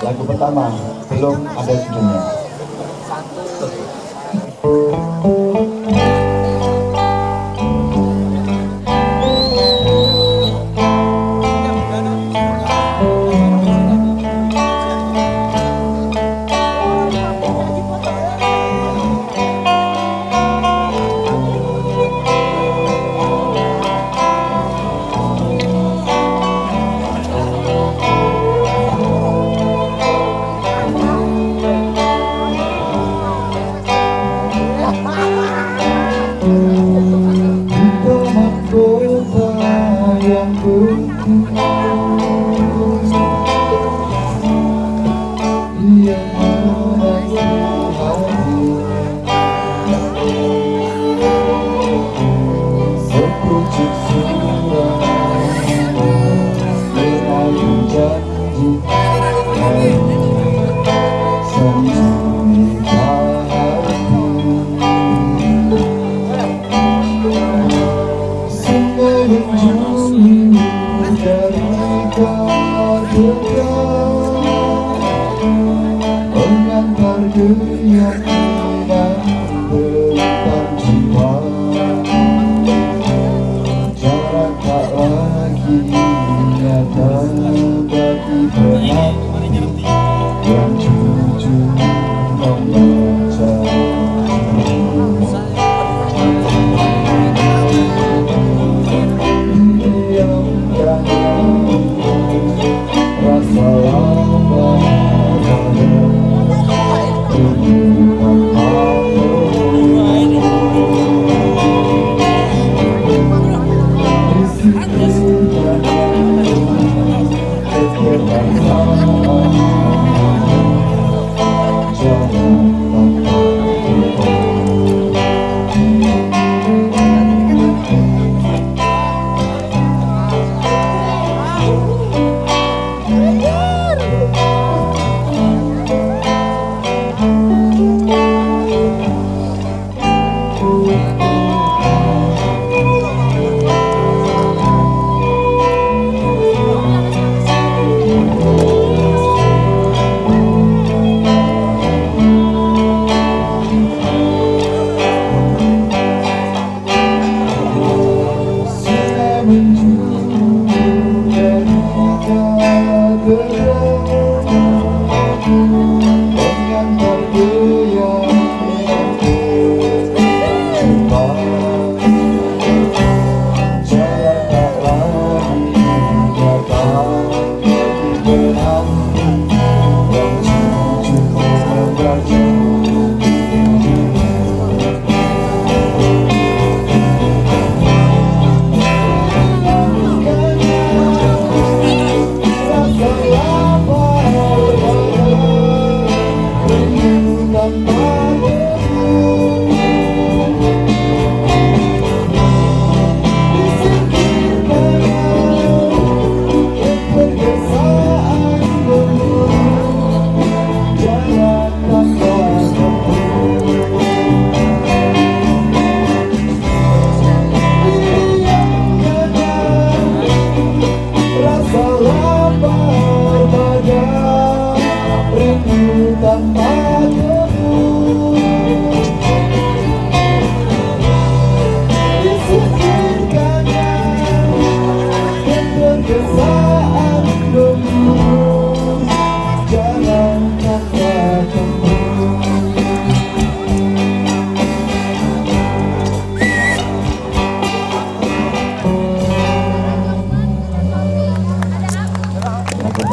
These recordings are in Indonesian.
lagu pertama belum ada judulnya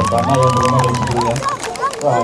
Pertama yang belum ada judulnya. Wah,